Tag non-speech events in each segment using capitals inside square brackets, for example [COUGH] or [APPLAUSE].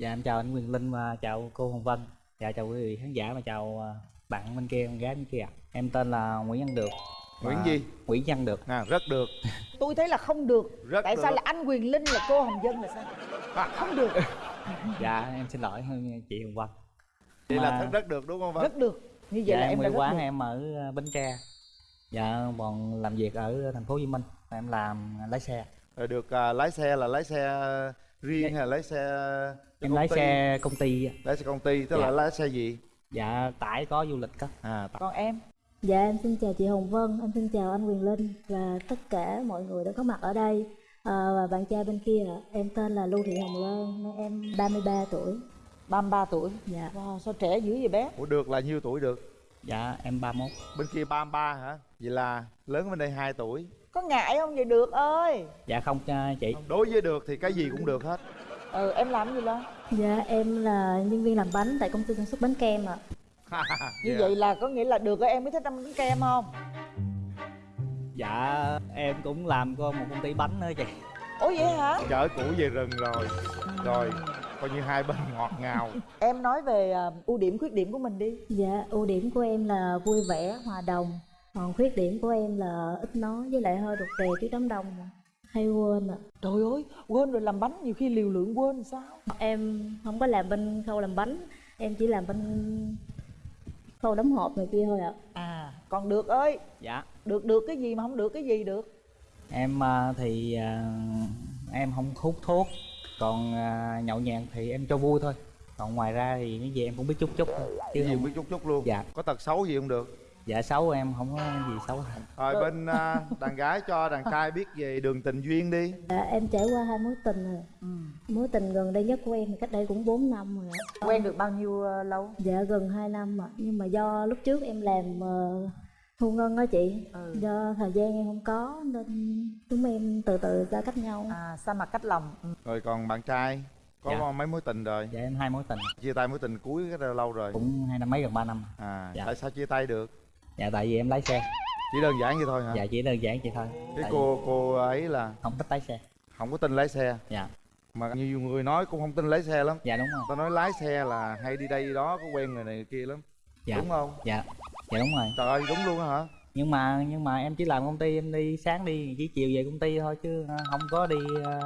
dạ em chào anh Quyền Linh và chào cô Hồng Vân. Dạ chào quý vị khán giả và chào à, bạn bên kia con gái bên kia em tên là Nguyễn Văn Được. Nguyễn gì? Nguyễn Văn Được. À rất được. [LAUGHS] Tôi thấy là không được. Rất tại được. sao là anh quyền linh là cô hồng dân là sao? Không được. [LAUGHS] Dạ em xin lỗi chị Hồng Vân. Vậy là Mà- rất rất được đúng không Vân? rất được. Như vậy dạ là em em đã quán được. em ở à, Bến Tre. Dạ còn làm việc ở thành phố Hồ Chí Minh. Em làm lái xe. Rồi được à, lái xe là lái xe riêng hay là lái xe em lái ty? xe công ty lái xe công ty tức Dạ. là lái xe gì? Dạ tải có du lịch đó à t- còn em? Dạ em xin chào chị Hồng Vân, em xin chào anh Quyền Linh và tất cả mọi người đã có mặt ở đây. À, và bạn trai bên kia ạ. Em tên là Lưu Thị Hồng Loan, em 33 tuổi. 33 tuổi? Dạ. wow, sao trẻ dữ vậy bé? Ủa được là nhiêu tuổi được? Dạ em 31 bên kia 33 hả? Vậy là lớn bên đây 2 tuổi có ngại không? Vậy được ơi. Dạ không à, chị. Đối với được thì cái gì cũng được hết. Ừ em làm gì lên Dạ em là nhân viên làm bánh tại công ty sản xuất bánh kem ạ. như Dạ. vậy là có nghĩa là được rồi em mới thích ăn bánh kem không? Dạ em cũng làm có một công ty bánh nữa chị. Ủa vậy hả? Chở củ về rừng rồi. Rồi coi như hai bên ngọt ngào. Em nói về à, ưu điểm khuyết điểm của mình đi. Dạ ưu điểm của em là vui vẻ, hòa đồng. Còn khuyết điểm của em là ít nói với lại hơi rụt rè trước đám đông. Hay quên ạ. trời ơi quên rồi làm bánh nhiều khi liều lượng quên sao Em không có làm bên khâu làm bánh, em chỉ làm bên khâu đóng hộp này kia thôi ạ. à còn được ơi dạ được được cái gì mà không được cái gì được em à, thì à, em không hút thuốc còn à, nhậu nhẹt thì em cho vui thôi còn ngoài ra thì cái gì em cũng biết chút chút thôi chứ cái gì không biết chút chút luôn Dạ. có tật xấu gì không được dạ xấu em không có gì xấu hết rồi bên à, đàn gái cho đàn trai biết về đường tình duyên đi Dạ, em trải qua hai mối tình rồi. ừ. Mối tình gần đây nhất của em thì cách đây cũng 4 năm rồi. quen được bao nhiêu ờ, lâu Dạ gần 2 năm mà nhưng mà do lúc trước em làm ờ, thu ngân đó chị. Ừ. Do thời gian em không có nên chúng em từ từ ra cách nhau. à xa mặt cách lòng ừ. rồi còn bạn trai có Dạ. mấy mối tình rồi dạ em hai mối tình chia tay mối tình cuối cái lâu rồi cũng hai năm mấy gần ba năm à Dạ. tại sao chia tay được dạ tại vì em lái xe. Chỉ đơn giản vậy thôi hả? Dạ chỉ đơn giản vậy thôi. Cái Tại cô cô ấy là không thích lái xe. Không có tin lái xe. Dạ. Mà nhiều người nói cũng không tin lái xe lắm. Dạ đúng rồi. Ta nói lái xe là hay đi đây đi đó có quen người này người kia lắm. Dạ. Đúng không? Dạ. Dạ đúng rồi. Trời ơi đúng luôn á hả nhưng mà nhưng mà em chỉ làm công ty em đi sáng đi chỉ chiều về công ty thôi chứ à, không có đi à,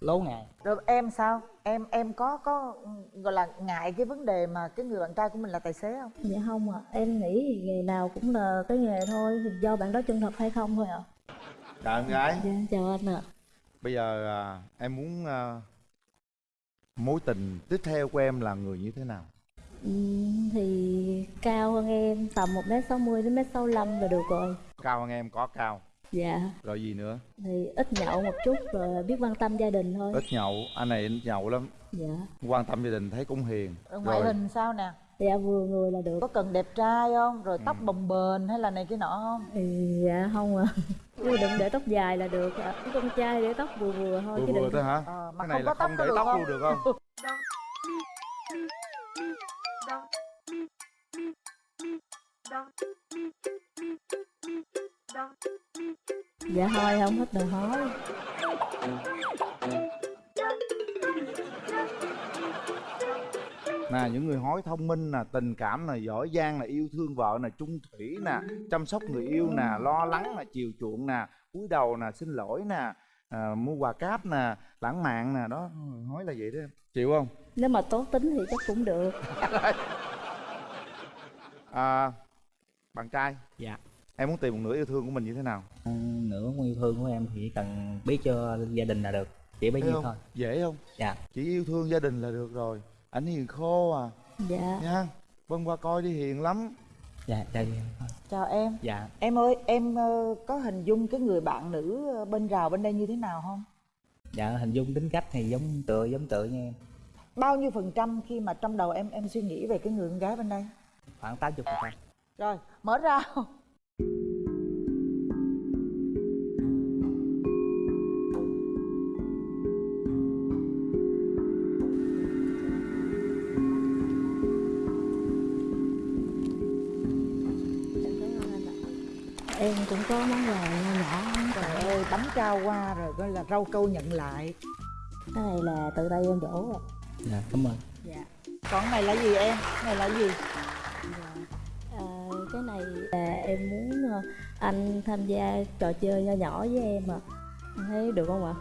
lố ngày rồi em sao em em có có gọi là ngại cái vấn đề mà cái người bạn trai của mình là tài xế không Dạ không ạ. Em nghĩ thì nghề nào cũng là cái nghề thôi, thì do bạn đó chân thật hay không thôi ạ. chào em gái Dạ chào anh ạ. bây giờ à, em muốn à, mối tình tiếp theo của em là người như thế nào Ừm, thì cao hơn em tầm 1m60 đến 1m65 là được rồi. cao hơn em có cao. Dạ. rồi gì nữa? Thì ít nhậu một chút rồi biết quan tâm gia đình thôi. Ít nhậu anh này ít nhậu lắm. Dạ. Quan tâm gia đình thấy cũng hiền. Rồi ngoại hình sao nè? Dạ vừa người là được. Có cần đẹp trai không? Rồi tóc bồng bềnh hay là này cái nọ không? Thì dạ không ạ nhưng mà đừng để tóc dài là được. Ạ con trai để tóc vừa vừa thôi vừa chứ vừa đừng thôi hả? Mà cái này không là có tóc không [LAUGHS] dạ thôi không thích đòi hỏi nè những người hói thông minh nè tình cảm nè giỏi giang nè yêu thương vợ nè trung thủy nè chăm sóc người yêu nè lo lắng nè chiều chuộng nè cúi đầu nè xin lỗi nè à, mua quà cáp nè lãng mạn nè đó hói là vậy đó em. Chịu không? Nếu mà tốt tính thì chắc cũng được. [LAUGHS] À, bạn trai. Dạ. Em muốn tìm một nửa yêu thương của mình như thế nào? Ừ, nửa yêu thương của em thì chỉ cần biết cho gia đình là được. Chỉ bấy nhiêu thôi. Dễ không? Dạ. Chỉ yêu thương gia đình là được rồi. Ảnh hiền khô à. Dạ. Nha. Vân qua coi đi hiền lắm dạ dạ dạ. Thôi. chào em. Dạ. Em ơi em ờ, có hình dung cái người bạn nữ bên rào bên đây như thế nào không? Dạ hình dung tính cách thì giống tựa giống tựa như em. Bao nhiêu phần trăm khi mà trong đầu em em suy nghĩ về cái người con gái bên đây? Khoảng 80 phần trăm. Rồi mở ra em cũng có món quà nho nhỏ. Trời ơi bánh trao qua rồi coi là rau câu nhận lại. Cái này là tự tay em đổ ạ dạ cảm ơn. Dạ. Còn cái này là gì em? Cái này là gì? À, cái này là em muốn ờ, anh tham gia trò chơi nho nhỏ với em ạ. Anh thấy được không ạ?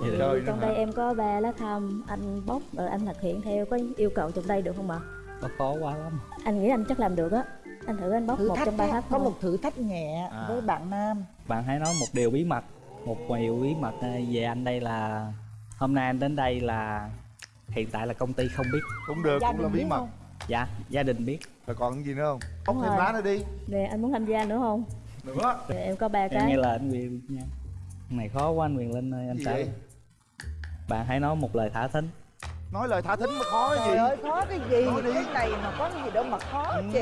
Nữa trong hả? đây em có ba lá thăm anh bóc rồi anh thực hiện theo có yêu cầu trong đây được không ạ? Có khó quá lắm. Anh nghĩ anh chắc làm được á anh thử anh bóc thử một thách trong ba thách có một thử thách nhẹ À. với bạn nam. Bạn hãy nói một điều bí mật một điều bí mật ờ, về anh đây là hôm nay anh đến đây là hiện tại là công ty không biết. Cũng được Gia cũng là bí mật. không? dạ gia đình biết. Rồi còn gì nữa không? Bóc thêm lá nữa đi. Nè anh muốn tham gia nữa không? Nữa. Thì em có ba em cái. nghe lời anh quyền nha. Này khó quá anh quyền linh ơi anh vậy? Bạn hãy nói một lời thả thính. Nói lời thả thính mới khó cái trời gì ơi khó cái gì? Nói đi. cái này mà có cái gì đâu mà khó Ừ. chứ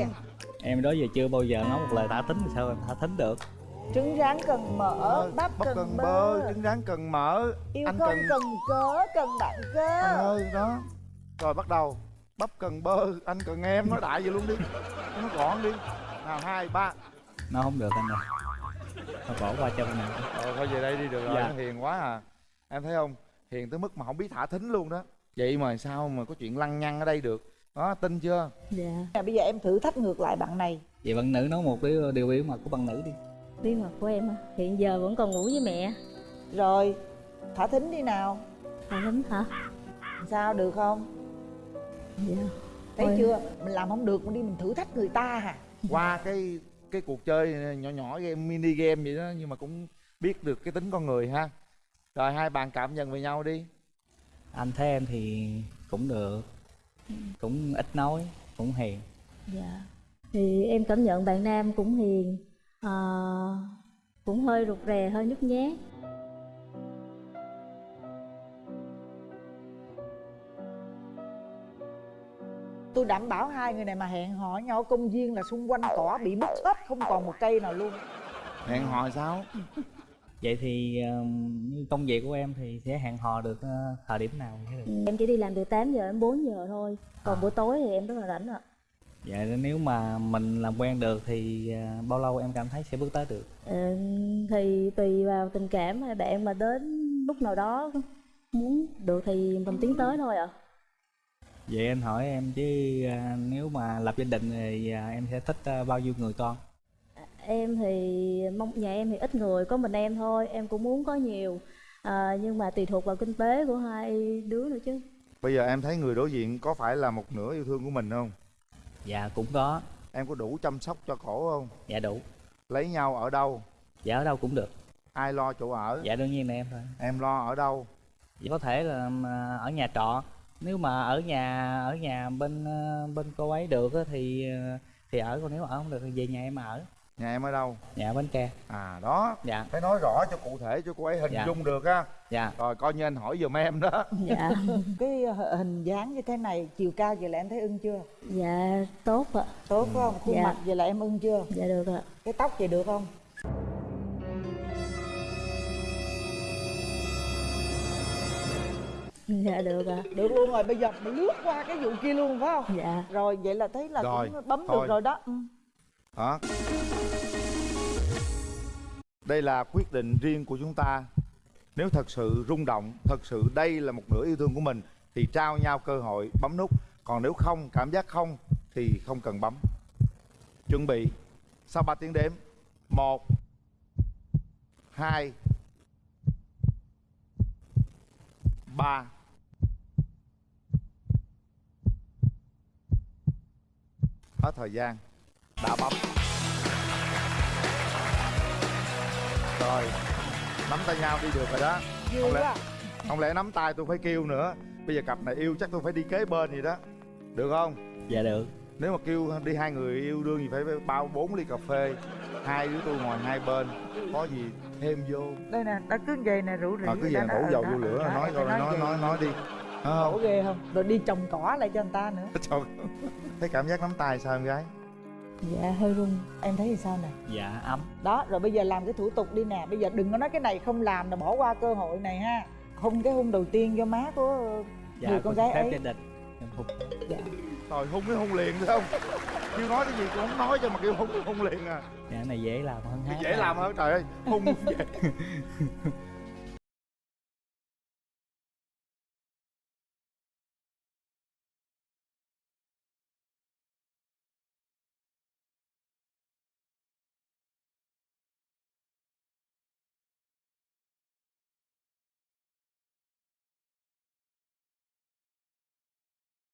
em đó giờ chưa bao giờ nói một lời thả thính thì sao em thả thính được? Trứng rán cần mỡ Ờ, bắp cần, cần bơ. bơ trứng rán cần mỡ yêu anh không cần cần cớ cần bạn anh cơ ơi đó. Rồi bắt đầu. Bắp cần bơ anh cần em nói đại vậy luôn đi. Nó gọn đi. Nào hai ba. Nó không được anh ơi. Nó bỏ qua cho mình. Ờ, thôi về đây đi được rồi Dạ. nó hiền quá à. Em thấy không? Hiền tới mức mà không biết thả thính luôn đó. Vậy mà sao mà có chuyện lăng nhăng ở đây được đó tin chưa? Dạ. Nè, bây giờ em thử thách ngược lại bạn này. Vậy bạn nữ nói một điều, điều bí mật của bạn nữ đi. Bí mật của em á hiện giờ vẫn còn ngủ với mẹ. Rồi thả thính đi nào. À lắm hả? Sao được không? Dạ. Thấy Thôi. chưa? Mình làm không được mình đi mình thử thách người ta hả? Qua cái cái cuộc chơi nhỏ nhỏ game mini game vậy đó nhưng mà cũng biết được cái tính con người ha. Rồi hai bạn cảm nhận về nhau đi. Anh thấy em thì cũng được cũng ít nói cũng hiền. Dạ. Thì em cảm nhận bạn nam cũng hiền à, cũng hơi rụt rè hơi nhút nhát. Tôi đảm bảo hai người này mà hẹn hò nhau công viên là xung quanh cỏ bị mất hết không còn một cây nào luôn. Hẹn hò sao vậy thì công việc của em thì sẽ hẹn hò được ờ, thời điểm nào được? Em chỉ đi làm từ 8 giờ đến 4 giờ thôi còn À. buổi tối thì em rất là rảnh ạ. Vậy nên nếu mà mình làm quen được thì ờ, bao lâu em cảm thấy sẽ bước tới được? Ờ, thì tùy vào tình cảm hay bạn mà đến lúc nào đó muốn được thì mình tiến tới thôi ạ. Vậy anh hỏi em chứ nếu mà lập gia đình thì em sẽ thích bao nhiêu người con em thì mong nhà em thì ít người có mình em thôi em cũng muốn có nhiều. À, nhưng mà tùy thuộc vào kinh tế của hai đứa nữa chứ. Bây giờ em thấy người đối diện có phải là một nửa yêu thương của mình không? Dạ cũng có. Em có đủ chăm sóc cho cổ không? Dạ đủ. Lấy nhau ở đâu? Dạ ở đâu cũng được. Ai lo chỗ ở? Dạ đương nhiên là em thôi. Em lo ở đâu? Vậy có thể là mà ở nhà trọ. Nếu mà ở nhà ở nhà bên ờ, bên cô ấy được á thì ờ, thì ở còn nếu ở không được thì về nhà em ở nhà em ở đâu? Nhà bến tre. À đó. Dạ. Phải nói rõ cho cụ thể cho cô ấy hình Dạ. dung được á dạ. Rồi coi như anh hỏi giùm em đó. [LAUGHS] Dạ. Cái h- hình dáng như thế này chiều cao vậy là em thấy ưng chưa? Dạ tốt ạ. Tốt phải không? Khuôn Dạ. mặt vậy là em ưng chưa? Dạ được ạ. Cái tóc vậy được không? Dạ được ạ. Được luôn rồi bây giờ mình lướt qua cái vụ kia luôn phải không? Dạ. Rồi vậy là thấy là Rồi, cũng bấm thôi. được rồi đó. Ừ. đó đây là quyết định riêng của chúng ta. Nếu thật sự rung động, thật sự đây là một nửa yêu thương của mình, thì trao nhau cơ hội bấm nút. Còn nếu không, cảm giác không, thì không cần bấm. Chuẩn bị. Sau 3 tiếng đếm, một, hai, ba. Hết thời gian. Đã bấm. Rồi nắm tay nhau đi được rồi đó. Không lẽ- quá. không lẽ nắm tay tôi phải kêu nữa? Bây giờ cặp này yêu chắc tôi phải đi kế bên gì đó. Được không? Dạ được. Nếu mà kêu đi hai người yêu đương thì phải bao bốn ly cà phê. Hai đứa tôi ngồi hai bên có gì thêm vô? Đây nè đã cứ về nè rủ rỉ à, cứ về đổ dầu vô lửa đó, nói rồi phải nói về. nói nói đi. Đổ không? ghê không? Rồi đi trồng cỏ lại cho người ta nữa. Trời, thấy cảm giác nắm tay sao em gái dạ hơi run. Em thấy thì sao nè? Dạ ấm. Đó rồi bây giờ làm cái thủ tục đi nè. Bây giờ đừng có nói cái này không làm là bỏ qua cơ hội này ha. Hôn cái hôn đầu tiên cho má của dạ người con gái ấy. gia đình. Em phục rồi hung cái hung liền phải không? Kêu nói cái gì cũng không nói cho mà kêu hung hung liền à. Dạ cái này dễ làm hơn hát dễ làm hơn trời ơi. Hung [LAUGHS] vậy